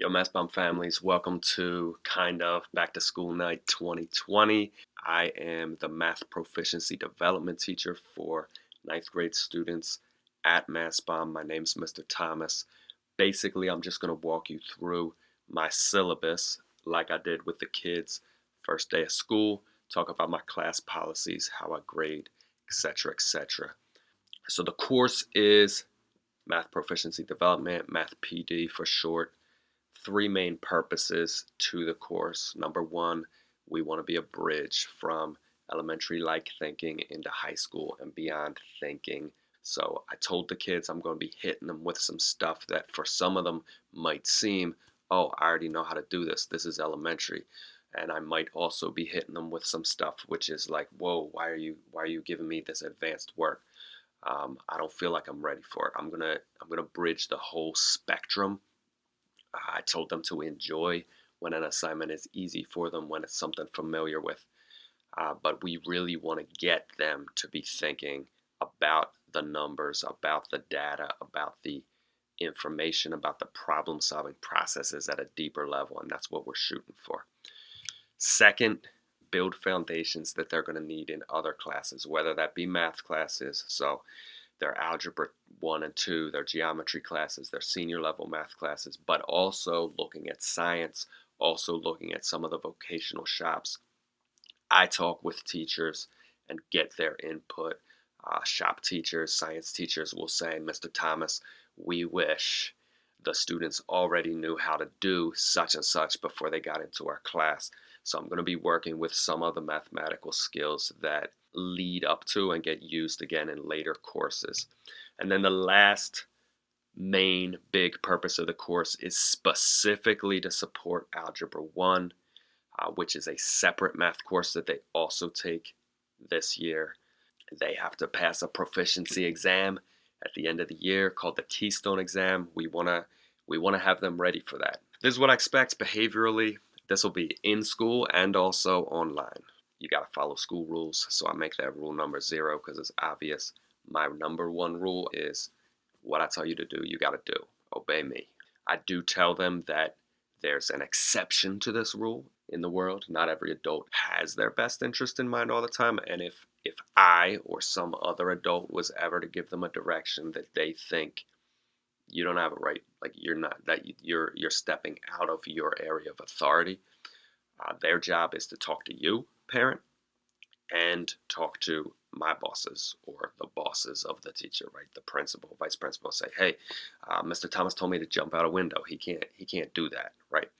Yo, Mastbaum families, welcome to kind of back to school night 2020. I am the math proficiency development teacher for ninth grade students at Mastbaum. My name is Mr. Thomas. Basically, I'm just going to walk you through my syllabus like I did with the kids first day of school, talk about my class policies, how I grade, etc., etc. So the course is Math Proficiency Development, Math PD for short three main purposes to the course. Number one, we want to be a bridge from elementary like thinking into high school and beyond thinking. So I told the kids I'm going to be hitting them with some stuff that for some of them might seem, oh, I already know how to do this. This is elementary. And I might also be hitting them with some stuff which is like, whoa, why are you why are you giving me this advanced work? Um, I don't feel like I'm ready for it. I'm gonna I'm gonna bridge the whole spectrum I told them to enjoy when an assignment is easy for them, when it's something familiar with. Uh, but we really want to get them to be thinking about the numbers, about the data, about the information, about the problem solving processes at a deeper level, and that's what we're shooting for. Second, build foundations that they're going to need in other classes, whether that be math classes. So their algebra 1 and 2, their geometry classes, their senior level math classes, but also looking at science, also looking at some of the vocational shops. I talk with teachers and get their input. Uh, shop teachers, science teachers will say, Mr. Thomas, we wish the students already knew how to do such and such before they got into our class. So I'm going to be working with some of the mathematical skills that lead up to and get used again in later courses. And then the last main big purpose of the course is specifically to support Algebra 1, uh, which is a separate math course that they also take this year. They have to pass a proficiency exam at the end of the year called the Keystone exam. We want to we want to have them ready for that. This is what I expect behaviorally. This will be in school and also online you got to follow school rules. So I make that rule number zero because it's obvious. My number one rule is what I tell you to do, you got to do. Obey me. I do tell them that there's an exception to this rule in the world. Not every adult has their best interest in mind all the time. And if, if I or some other adult was ever to give them a direction that they think you don't have a right, like you're not, that you're, you're stepping out of your area of authority, uh, their job is to talk to you parent and talk to my bosses or the bosses of the teacher, right? The principal, vice principal, say, "Hey, uh, Mr. Thomas told me to jump out a window. He can't. He can't do that, right?"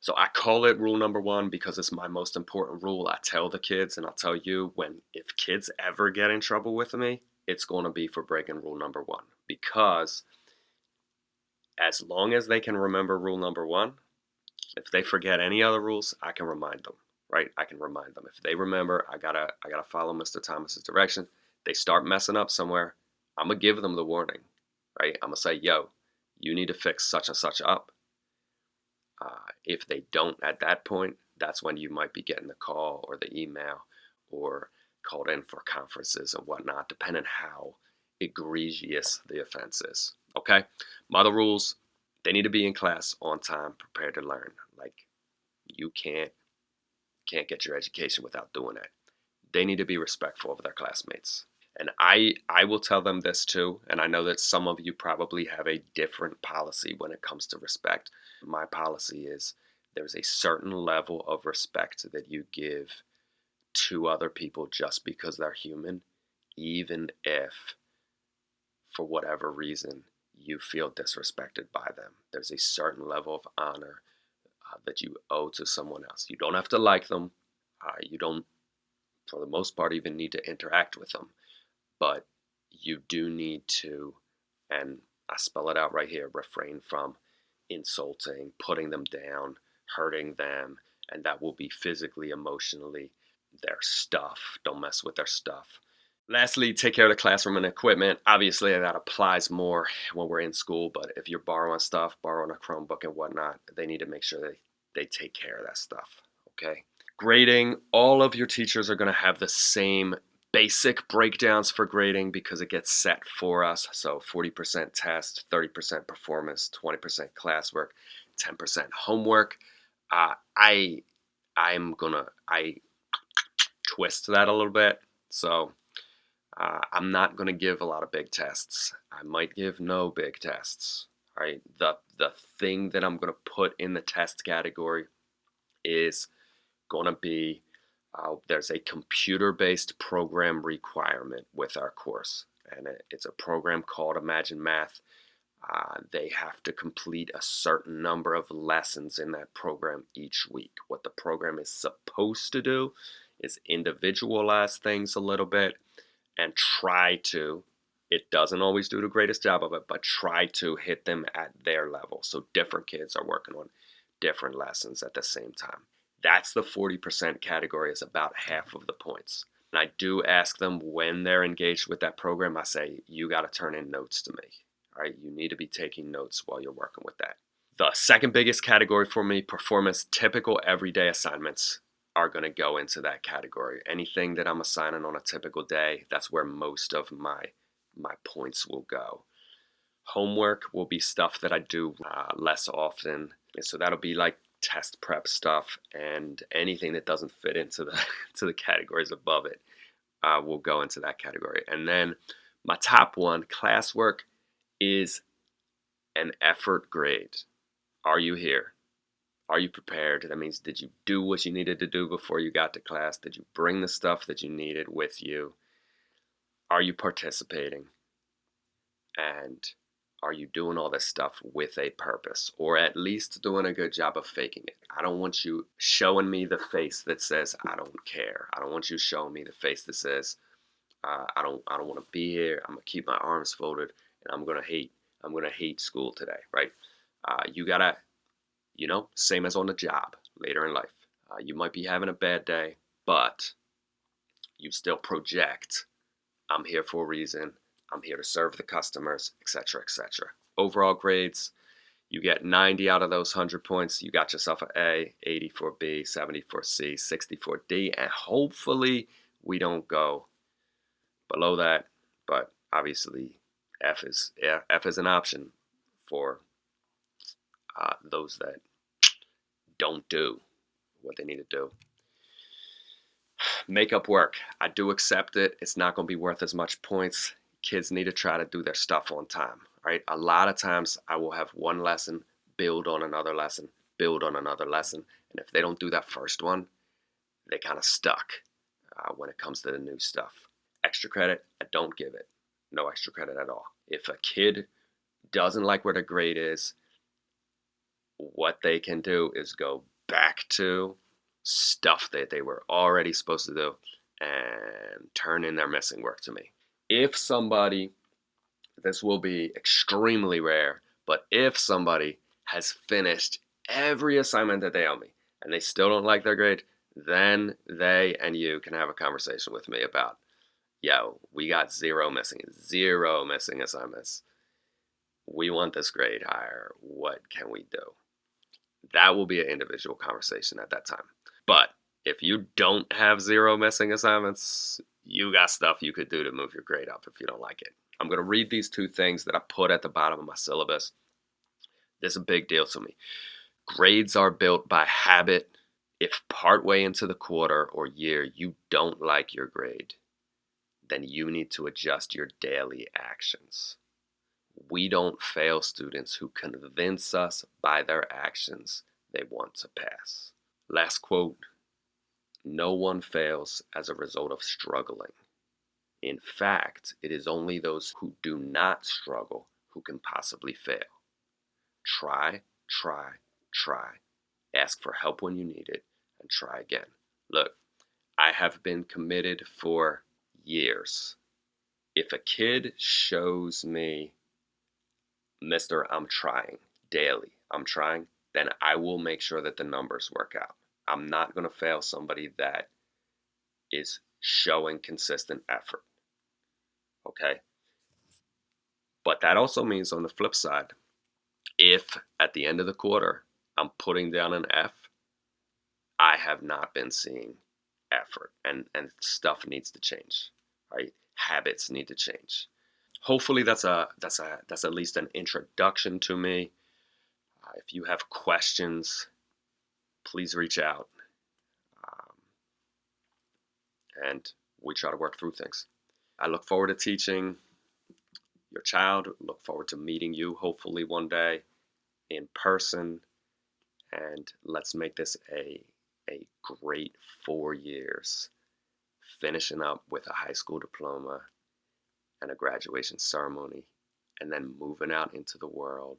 So I call it rule number one because it's my most important rule. I tell the kids, and I'll tell you when if kids ever get in trouble with me, it's going to be for breaking rule number one because as long as they can remember rule number one, if they forget any other rules, I can remind them right? I can remind them. If they remember, I gotta I gotta follow Mr. Thomas's direction. They start messing up somewhere, I'm gonna give them the warning, right? I'm gonna say, yo, you need to fix such and such up. Uh, if they don't at that point, that's when you might be getting the call or the email or called in for conferences and whatnot, depending how egregious the offense is. Okay? Mother rules, they need to be in class on time, prepared to learn. Like, you can't can't get your education without doing it. They need to be respectful of their classmates. And I, I will tell them this too, and I know that some of you probably have a different policy when it comes to respect. My policy is there's a certain level of respect that you give to other people just because they're human, even if, for whatever reason, you feel disrespected by them. There's a certain level of honor uh, that you owe to someone else. You don't have to like them. Uh, you don't, for the most part, even need to interact with them. But you do need to, and I spell it out right here, refrain from insulting, putting them down, hurting them, and that will be physically, emotionally, their stuff. Don't mess with their stuff. Lastly, take care of the classroom and equipment. Obviously, that applies more when we're in school, but if you're borrowing stuff, borrowing a Chromebook and whatnot, they need to make sure they, they take care of that stuff, okay? Grading, all of your teachers are going to have the same basic breakdowns for grading because it gets set for us. So 40% test, 30% performance, 20% classwork. 10% homework. Uh, I I'm gonna I twist that a little bit. So uh, I'm not gonna give a lot of big tests. I might give no big tests. All right. The the thing that I'm gonna put in the test category is gonna be uh, there's a computer-based program requirement with our course, and it's a program called Imagine Math. Uh, they have to complete a certain number of lessons in that program each week. What the program is supposed to do is individualize things a little bit and try to, it doesn't always do the greatest job of it, but try to hit them at their level. So different kids are working on different lessons at the same time. That's the 40% category is about half of the points. And I do ask them when they're engaged with that program, I say, you got to turn in notes to me. All right, you need to be taking notes while you're working with that. The second biggest category for me, performance, typical everyday assignments are going to go into that category. Anything that I'm assigning on a typical day, that's where most of my my points will go. Homework will be stuff that I do uh, less often. So that'll be like test prep stuff and anything that doesn't fit into the to the categories above it uh, will go into that category. And then my top one, classwork, is an effort grade. Are you here? Are you prepared? That means did you do what you needed to do before you got to class? Did you bring the stuff that you needed with you? Are you participating? And are you doing all this stuff with a purpose or at least doing a good job of faking it? I don't want you showing me the face that says I don't care. I don't want you showing me the face that says uh, I don't I don't want to be here. I'm gonna keep my arms folded and I'm gonna hate I'm gonna hate school today, right? Uh, you gotta, you know, same as on the job later in life. Uh, you might be having a bad day, but you still project. I'm here for a reason. I'm here to serve the customers, etc., etc. Overall grades, you get 90 out of those 100 points. You got yourself an A, 80 for B, 70 for C, 60 for D, and hopefully we don't go below that. But obviously, F is F is an option for uh, those that don't do what they need to do. Makeup work, I do accept it. It's not going to be worth as much points kids need to try to do their stuff on time, right? A lot of times I will have one lesson build on another lesson, build on another lesson. And if they don't do that first one, they kind of stuck uh, when it comes to the new stuff. Extra credit, I don't give it. No extra credit at all. If a kid doesn't like where the grade is, what they can do is go back to stuff that they were already supposed to do and turn in their missing work to me if somebody, this will be extremely rare, but if somebody has finished every assignment that they owe me and they still don't like their grade, then they and you can have a conversation with me about, yo, we got zero missing, zero missing assignments. We want this grade higher. What can we do? That will be an individual conversation at that time. But if you don't have zero missing assignments, you got stuff you could do to move your grade up if you don't like it. I'm going to read these two things that I put at the bottom of my syllabus. This is a big deal to me. Grades are built by habit. If partway into the quarter or year you don't like your grade, then you need to adjust your daily actions. We don't fail students who convince us by their actions they want to pass. Last quote no one fails as a result of struggling. In fact, it is only those who do not struggle who can possibly fail. Try, try, try. Ask for help when you need it and try again. Look, I have been committed for years. If a kid shows me, Mr. I'm trying daily, I'm trying, then I will make sure that the numbers work out. I'm not going to fail somebody that is showing consistent effort. Okay? But that also means on the flip side, if at the end of the quarter I'm putting down an F, I have not been seeing effort and, and stuff needs to change. Right? Habits need to change. Hopefully that's a that's a that's at least an introduction to me. Uh, if you have questions, please reach out. Um, and we try to work through things. I look forward to teaching your child, look forward to meeting you hopefully one day in person. And let's make this a, a great four years, finishing up with a high school diploma and a graduation ceremony, and then moving out into the world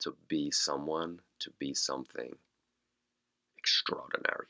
to be someone, to be something extraordinary.